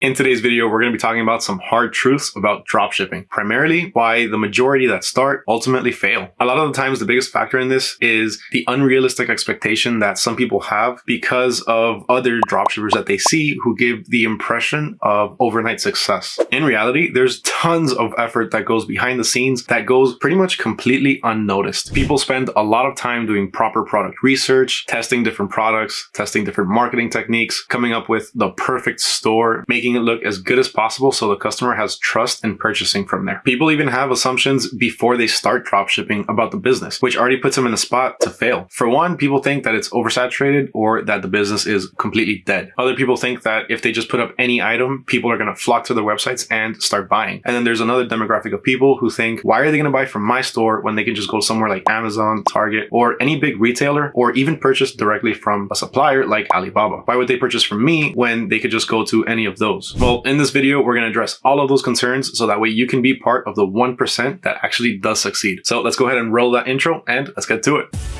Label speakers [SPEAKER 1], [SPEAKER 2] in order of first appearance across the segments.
[SPEAKER 1] In today's video, we're going to be talking about some hard truths about dropshipping, primarily why the majority that start ultimately fail. A lot of the times, the biggest factor in this is the unrealistic expectation that some people have because of other dropshippers that they see who give the impression of overnight success. In reality, there's tons of effort that goes behind the scenes that goes pretty much completely unnoticed. People spend a lot of time doing proper product research, testing different products, testing different marketing techniques, coming up with the perfect store, making making it look as good as possible so the customer has trust in purchasing from there. People even have assumptions before they start dropshipping about the business, which already puts them in a spot to fail. For one, people think that it's oversaturated or that the business is completely dead. Other people think that if they just put up any item, people are going to flock to their websites and start buying. And then there's another demographic of people who think, why are they going to buy from my store when they can just go somewhere like Amazon, Target, or any big retailer, or even purchase directly from a supplier like Alibaba? Why would they purchase from me when they could just go to any of those? Well, in this video, we're going to address all of those concerns so that way you can be part of the 1% that actually does succeed. So let's go ahead and roll that intro and let's get to it.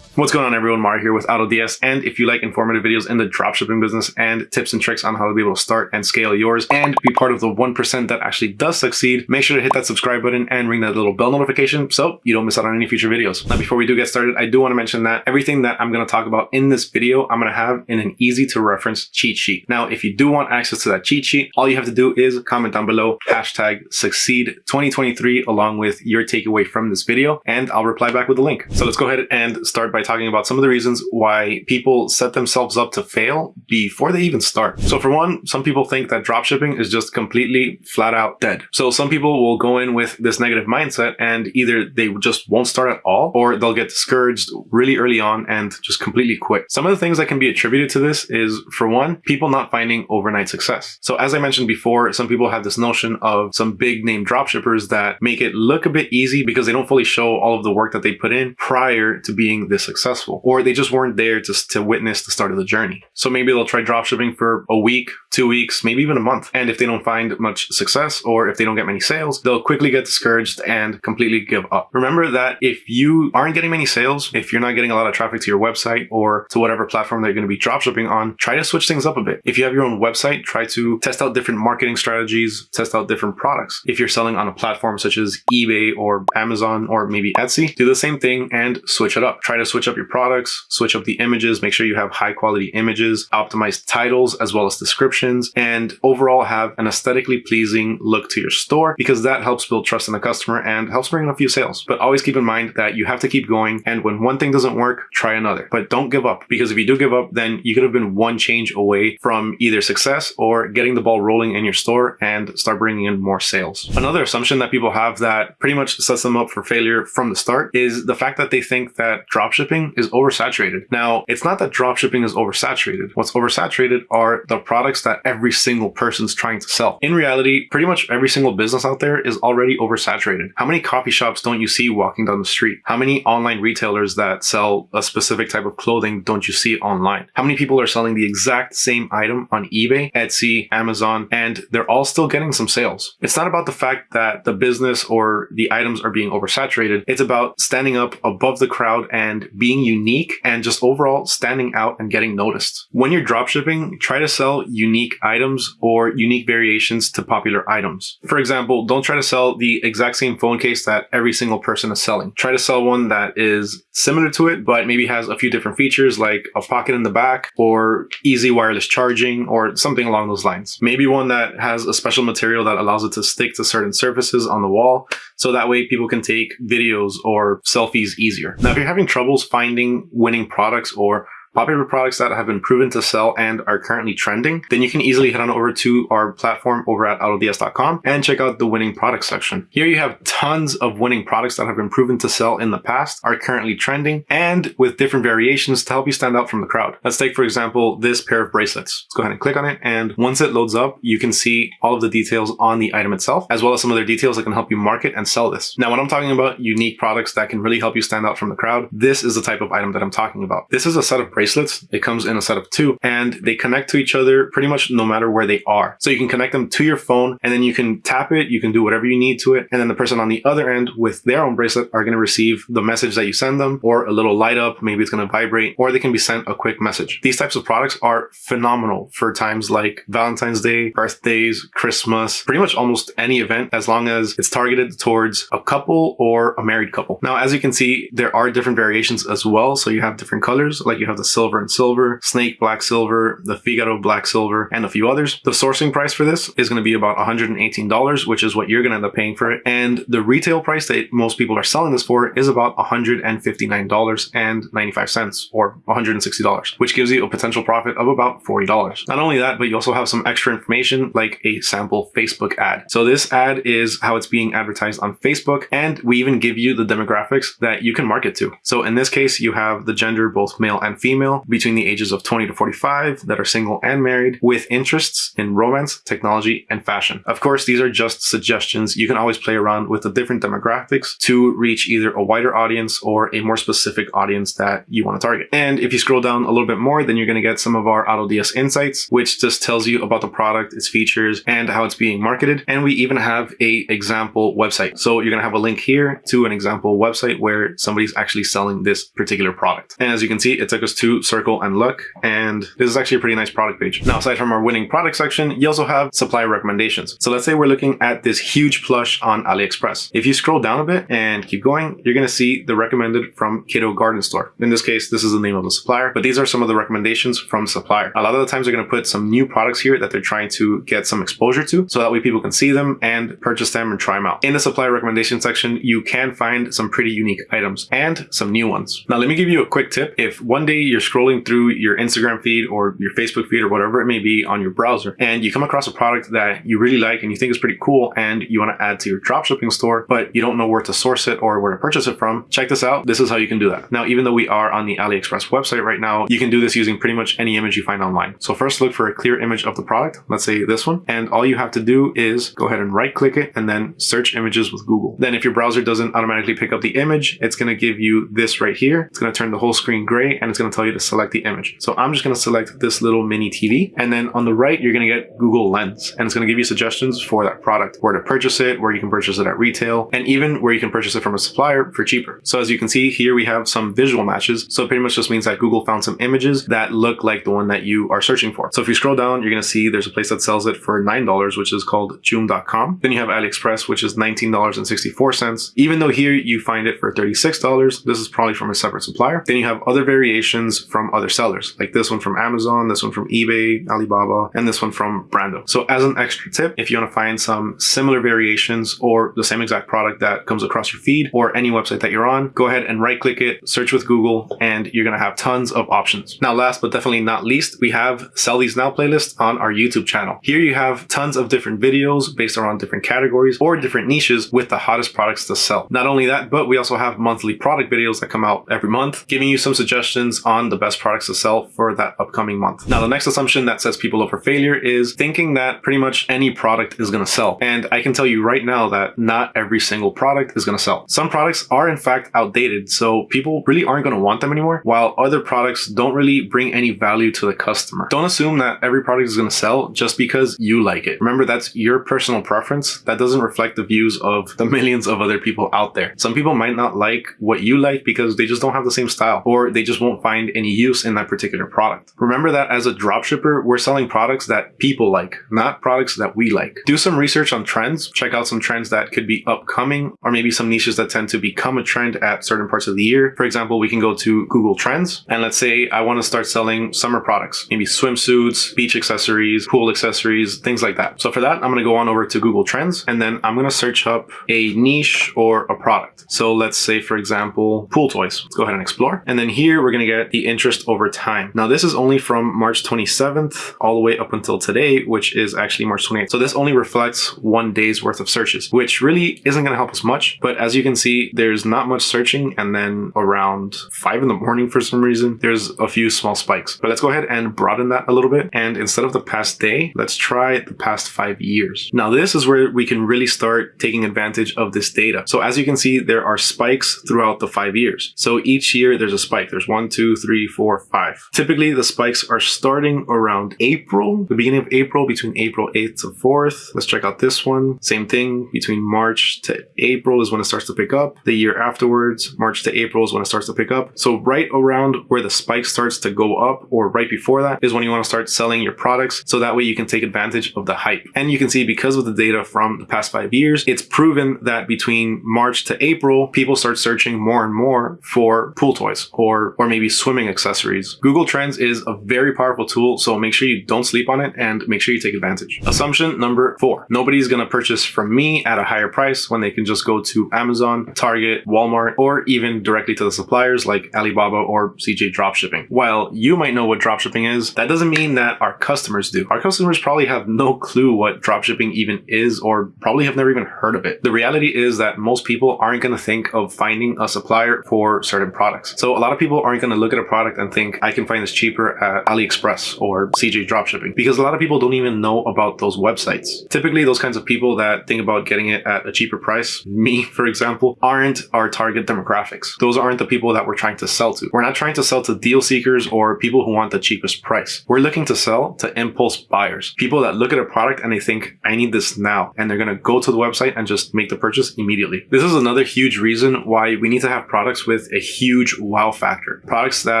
[SPEAKER 1] What's going on everyone, Mario here with AutoDS and if you like informative videos in the dropshipping business and tips and tricks on how to be able to start and scale yours and be part of the 1% that actually does succeed, make sure to hit that subscribe button and ring that little bell notification so you don't miss out on any future videos. Now before we do get started, I do want to mention that everything that I'm going to talk about in this video, I'm going to have in an easy to reference cheat sheet. Now if you do want access to that cheat sheet, all you have to do is comment down below hashtag succeed 2023 along with your takeaway from this video and I'll reply back with the link. So let's go ahead and start by by talking about some of the reasons why people set themselves up to fail before they even start. So for one, some people think that dropshipping is just completely flat out dead. So some people will go in with this negative mindset and either they just won't start at all or they'll get discouraged really early on and just completely quit. Some of the things that can be attributed to this is for one, people not finding overnight success. So as I mentioned before, some people have this notion of some big name dropshippers that make it look a bit easy because they don't fully show all of the work that they put in prior to being this successful, or they just weren't there to, to witness the start of the journey. So maybe they'll try dropshipping for a week, two weeks, maybe even a month. And if they don't find much success or if they don't get many sales, they'll quickly get discouraged and completely give up. Remember that if you aren't getting many sales, if you're not getting a lot of traffic to your website or to whatever platform they're going to be dropshipping on, try to switch things up a bit. If you have your own website, try to test out different marketing strategies, test out different products. If you're selling on a platform such as eBay or Amazon or maybe Etsy, do the same thing and switch it up. Try to switch switch up your products, switch up the images, make sure you have high quality images, optimize titles as well as descriptions, and overall have an aesthetically pleasing look to your store because that helps build trust in the customer and helps bring in a few sales. But always keep in mind that you have to keep going and when one thing doesn't work, try another. But don't give up because if you do give up, then you could have been one change away from either success or getting the ball rolling in your store and start bringing in more sales. Another assumption that people have that pretty much sets them up for failure from the start is the fact that they think that dropshipping dropshipping is oversaturated. Now, it's not that dropshipping is oversaturated. What's oversaturated are the products that every single person's trying to sell. In reality, pretty much every single business out there is already oversaturated. How many coffee shops don't you see walking down the street? How many online retailers that sell a specific type of clothing don't you see online? How many people are selling the exact same item on eBay, Etsy, Amazon, and they're all still getting some sales? It's not about the fact that the business or the items are being oversaturated. It's about standing up above the crowd and being unique and just overall standing out and getting noticed. When you're dropshipping, try to sell unique items or unique variations to popular items. For example, don't try to sell the exact same phone case that every single person is selling. Try to sell one that is similar to it, but maybe has a few different features like a pocket in the back or easy wireless charging or something along those lines. Maybe one that has a special material that allows it to stick to certain surfaces on the wall so that way people can take videos or selfies easier. Now, if you're having troubles finding winning products or popular products that have been proven to sell and are currently trending, then you can easily head on over to our platform over at autods.com and check out the winning products section. Here you have tons of winning products that have been proven to sell in the past, are currently trending, and with different variations to help you stand out from the crowd. Let's take, for example, this pair of bracelets. Let's go ahead and click on it. And once it loads up, you can see all of the details on the item itself, as well as some other details that can help you market and sell this. Now, when I'm talking about unique products that can really help you stand out from the crowd, this is the type of item that I'm talking about. This is a set of bracelets bracelets. It comes in a set of two and they connect to each other pretty much no matter where they are. So you can connect them to your phone and then you can tap it, you can do whatever you need to it. And then the person on the other end with their own bracelet are going to receive the message that you send them or a little light up, maybe it's going to vibrate, or they can be sent a quick message. These types of products are phenomenal for times like Valentine's Day, birthdays, Christmas, pretty much almost any event as long as it's targeted towards a couple or a married couple. Now, as you can see, there are different variations as well. So you have different colors, like you have the silver and silver, snake black silver, the Figaro black silver, and a few others. The sourcing price for this is going to be about $118, which is what you're going to end up paying for it. And the retail price that most people are selling this for is about $159.95 or $160, which gives you a potential profit of about $40. Not only that, but you also have some extra information like a sample Facebook ad. So this ad is how it's being advertised on Facebook. And we even give you the demographics that you can market to. So in this case, you have the gender, both male and female, between the ages of 20 to 45 that are single and married with interests in romance, technology, and fashion. Of course, these are just suggestions. You can always play around with the different demographics to reach either a wider audience or a more specific audience that you want to target. And if you scroll down a little bit more, then you're going to get some of our AutoDS insights, which just tells you about the product, its features, and how it's being marketed. And we even have a example website. So you're going to have a link here to an example website where somebody's actually selling this particular product. And as you can see, it took us to Circle and Look, and this is actually a pretty nice product page. Now, aside from our winning product section, you also have supplier recommendations. So let's say we're looking at this huge plush on AliExpress. If you scroll down a bit and keep going, you're going to see the recommended from Kiddo Garden Store. In this case, this is the name of the supplier, but these are some of the recommendations from supplier. A lot of the times they're going to put some new products here that they're trying to get some exposure to, so that way people can see them and purchase them and try them out. In the supplier recommendation section, you can find some pretty unique items and some new ones. Now, let me give you a quick tip. If one day you're scrolling through your Instagram feed or your Facebook feed or whatever it may be on your browser, and you come across a product that you really like and you think is pretty cool and you want to add to your dropshipping store, but you don't know where to source it or where to purchase it from, check this out. This is how you can do that. Now, even though we are on the AliExpress website right now, you can do this using pretty much any image you find online. So first look for a clear image of the product. Let's say this one. And all you have to do is go ahead and right click it and then search images with Google. Then if your browser doesn't automatically pick up the image, it's going to give you this right here. It's going to turn the whole screen gray and it's going to tell you to select the image. So I'm just going to select this little mini TV. And then on the right, you're going to get Google Lens and it's going to give you suggestions for that product, where to purchase it, where you can purchase it at retail, and even where you can purchase it from a supplier for cheaper. So as you can see here, we have some visual matches. So it pretty much just means that Google found some images that look like the one that you are searching for. So if you scroll down, you're going to see there's a place that sells it for $9, which is called Joom.com. Then you have AliExpress, which is $19.64. Even though here you find it for $36, this is probably from a separate supplier. Then you have other variations from other sellers, like this one from Amazon, this one from eBay, Alibaba, and this one from Brando. So as an extra tip, if you want to find some similar variations or the same exact product that comes across your feed or any website that you're on, go ahead and right click it, search with Google, and you're going to have tons of options. Now, last but definitely not least, we have Sell These Now playlist on our YouTube channel. Here you have tons of different videos based around different categories or different niches with the hottest products to sell. Not only that, but we also have monthly product videos that come out every month, giving you some suggestions on the best products to sell for that upcoming month. Now, the next assumption that sets people up for failure is thinking that pretty much any product is going to sell. And I can tell you right now that not every single product is going to sell. Some products are in fact outdated, so people really aren't going to want them anymore, while other products don't really bring any value to the customer. Don't assume that every product is going to sell just because you like it. Remember, that's your personal preference. That doesn't reflect the views of the millions of other people out there. Some people might not like what you like because they just don't have the same style or they just won't find any use in that particular product. Remember that as a dropshipper, we're selling products that people like, not products that we like. Do some research on trends, check out some trends that could be upcoming or maybe some niches that tend to become a trend at certain parts of the year. For example, we can go to Google Trends and let's say I want to start selling summer products, maybe swimsuits, beach accessories, pool accessories, things like that. So for that, I'm going to go on over to Google Trends and then I'm going to search up a niche or a product. So let's say, for example, pool toys. Let's go ahead and explore. And then here we're going to get the interest over time. Now this is only from March 27th all the way up until today, which is actually March 28th. So this only reflects one day's worth of searches, which really isn't going to help us much. But as you can see, there's not much searching. And then around five in the morning for some reason, there's a few small spikes. But let's go ahead and broaden that a little bit. And instead of the past day, let's try the past five years. Now this is where we can really start taking advantage of this data. So as you can see, there are spikes throughout the five years. So each year there's a spike. There's one, two, three, three, four, five. Typically, the spikes are starting around April, the beginning of April, between April 8th to 4th. Let's check out this one. Same thing, between March to April is when it starts to pick up. The year afterwards, March to April is when it starts to pick up. So right around where the spike starts to go up or right before that is when you want to start selling your products. So that way you can take advantage of the hype. And you can see because of the data from the past five years, it's proven that between March to April, people start searching more and more for pool toys or, or maybe swimming accessories. Google Trends is a very powerful tool. So make sure you don't sleep on it and make sure you take advantage. Assumption number four, nobody's going to purchase from me at a higher price when they can just go to Amazon, Target, Walmart, or even directly to the suppliers like Alibaba or CJ Dropshipping. While you might know what dropshipping is, that doesn't mean that our customers do. Our customers probably have no clue what dropshipping even is or probably have never even heard of it. The reality is that most people aren't going to think of finding a supplier for certain products. So a lot of people aren't going to look at a product and think I can find this cheaper at AliExpress or CJ Dropshipping because a lot of people don't even know about those websites. Typically those kinds of people that think about getting it at a cheaper price, me for example, aren't our target demographics. Those aren't the people that we're trying to sell to. We're not trying to sell to deal seekers or people who want the cheapest price. We're looking to sell to impulse buyers, people that look at a product and they think, I need this now. And they're going to go to the website and just make the purchase immediately. This is another huge reason why we need to have products with a huge wow factor. Products that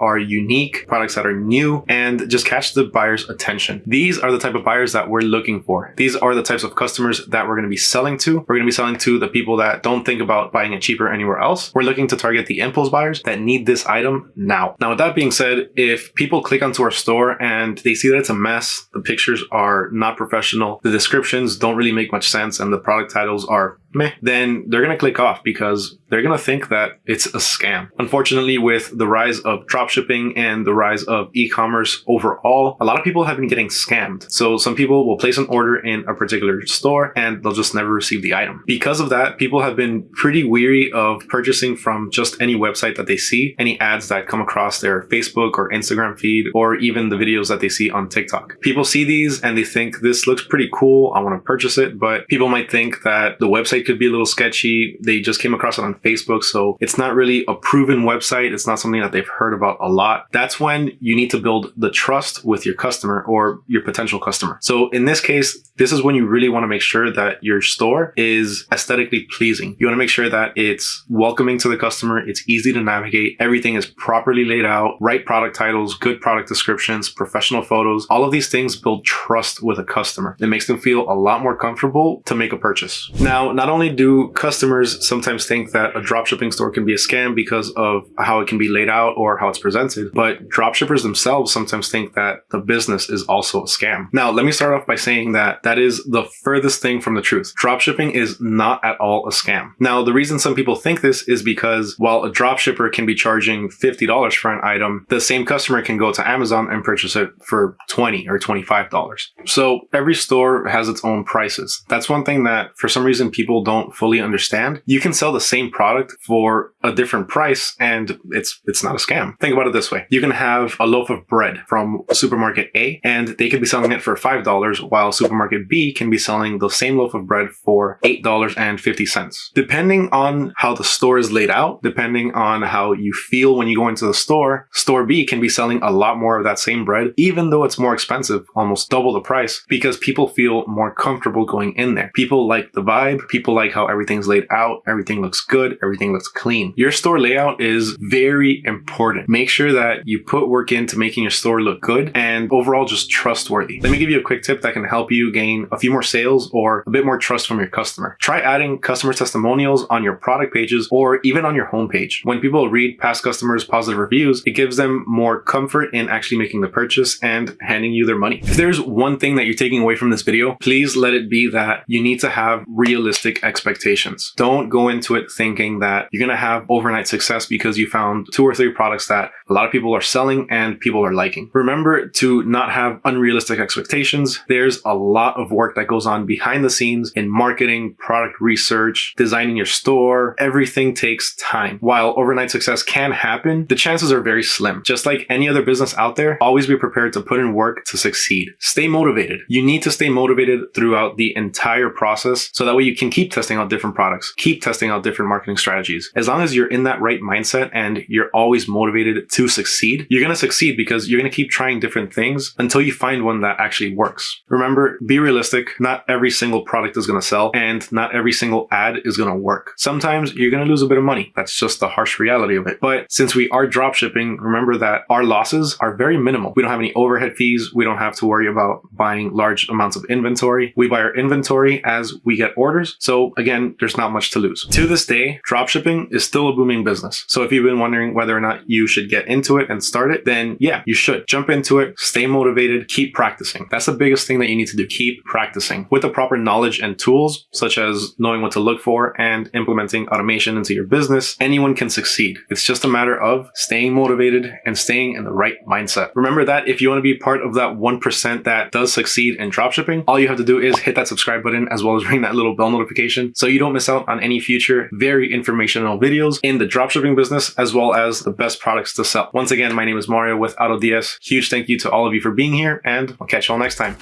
[SPEAKER 1] are unique, products that are new, and just catch the buyer's attention. These are the type of buyers that we're looking for. These are the types of customers that we're going to be selling to. We're going to be selling to the people that don't think about buying it cheaper anywhere else. We're looking to target the impulse buyers that need this item now. Now, with that being said, if people click onto our store and they see that it's a mess, the pictures are not professional, the descriptions don't really make much sense, and the product titles are meh, then they're going to click off because they're going to think that it's a scam. Unfortunately, with the rise of dropshipping and the rise of e-commerce overall, a lot of people have been getting scammed. So some people will place an order in a particular store and they'll just never receive the item. Because of that, people have been pretty weary of purchasing from just any website that they see, any ads that come across their Facebook or Instagram feed, or even the videos that they see on TikTok. People see these and they think this looks pretty cool. I want to purchase it, but people might think that the website could be a little sketchy. They just came across it on Facebook. So it's not really a proven website. It's not something that they've heard about a lot. That's when you need to build the trust with your customer or your potential customer. So in this case, this is when you really want to make sure that your store is aesthetically pleasing. You want to make sure that it's welcoming to the customer. It's easy to navigate. Everything is properly laid out, right product titles, good product descriptions, professional photos. All of these things build trust with a customer. It makes them feel a lot more comfortable to make a purchase. Now, not only do customers sometimes think that a dropshipping store can be a scam because of how it can be laid out or how it's presented, but dropshippers themselves sometimes think that the business is also a scam. Now, let me start off by saying that that is the furthest thing from the truth. Dropshipping is not at all a scam. Now, the reason some people think this is because while a dropshipper can be charging $50 for an item, the same customer can go to Amazon and purchase it for 20 or $25. So every store has its own prices. That's one thing that for some reason people don't fully understand. You can sell the same product for a different price and it's it's not a scam. Think about it this way. You can have a loaf of bread from supermarket A and they could be selling it for $5 while supermarket B can be selling the same loaf of bread for $8.50. Depending on how the store is laid out, depending on how you feel when you go into the store, store B can be selling a lot more of that same bread even though it's more expensive, almost double the price because people feel more comfortable going in there. People like the vibe, people like how everything's laid out, everything looks good, everything looks clean. Your store layout is very important. Make sure that you put work into making your store look good and overall just trustworthy. Let me give you a quick tip that can help you gain a few more sales or a bit more trust from your customer. Try adding customer testimonials on your product pages or even on your homepage. When people read past customers' positive reviews, it gives them more comfort in actually making the purchase and handing you their money. If there's one thing that you're taking away from this video, please let it be that you need to have realistic expectations. Don't go into it thinking that you're going to have overnight success because you found two or three products that a lot of people are selling and people are liking. Remember to not have unrealistic expectations. There's a lot of work that goes on behind the scenes in marketing, product research, designing your store. Everything takes time. While overnight success can happen, the chances are very slim. Just like any other business out there, always be prepared to put in work to succeed. Stay motivated. You need to stay motivated throughout the entire process so that way you can keep keep testing out different products, keep testing out different marketing strategies. As long as you're in that right mindset and you're always motivated to succeed, you're going to succeed because you're going to keep trying different things until you find one that actually works. Remember, be realistic. Not every single product is going to sell and not every single ad is going to work. Sometimes you're going to lose a bit of money. That's just the harsh reality of it. But since we are drop shipping, remember that our losses are very minimal. We don't have any overhead fees. We don't have to worry about buying large amounts of inventory. We buy our inventory as we get orders. So again, there's not much to lose. To this day, dropshipping is still a booming business. So if you've been wondering whether or not you should get into it and start it, then yeah, you should jump into it, stay motivated, keep practicing. That's the biggest thing that you need to do. Keep practicing with the proper knowledge and tools, such as knowing what to look for and implementing automation into your business. Anyone can succeed. It's just a matter of staying motivated and staying in the right mindset. Remember that if you want to be part of that 1% that does succeed in dropshipping, all you have to do is hit that subscribe button as well as ring that little bell notification so you don't miss out on any future very informational videos in the dropshipping business as well as the best products to sell. Once again, my name is Mario with AutoDS. Huge thank you to all of you for being here and I'll catch you all next time.